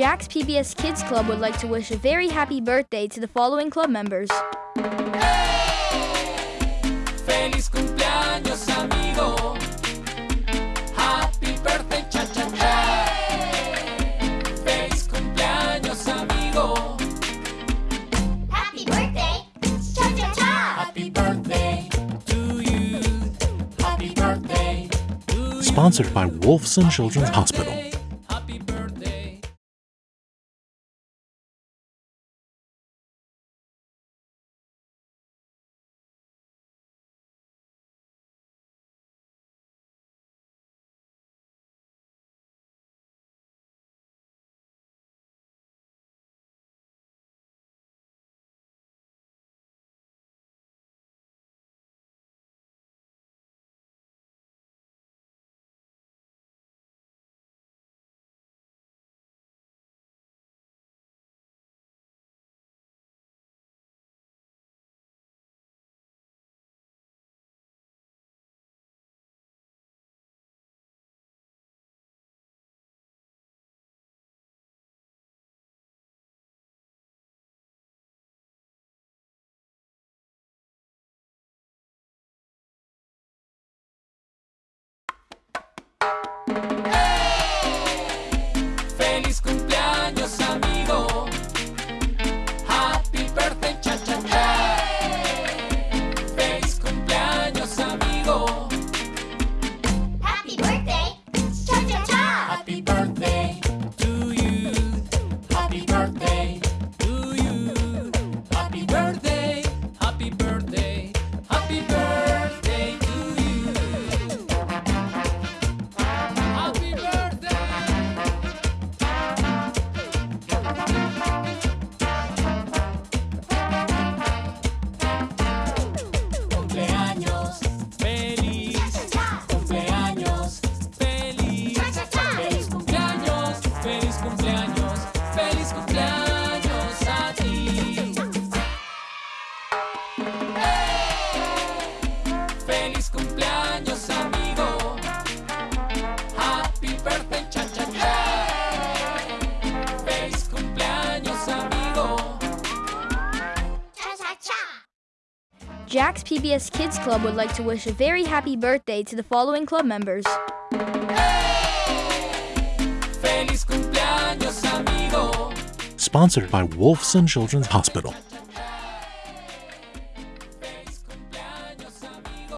Jack's PBS Kids Club would like to wish a very happy birthday to the following club members. Feliz cumpleaños, amigo. Happy birthday, Feliz Jack's PBS Kids Club would like to wish a very happy birthday to the following club members. Feliz. Sponsored by Wolfson Children's Hospital.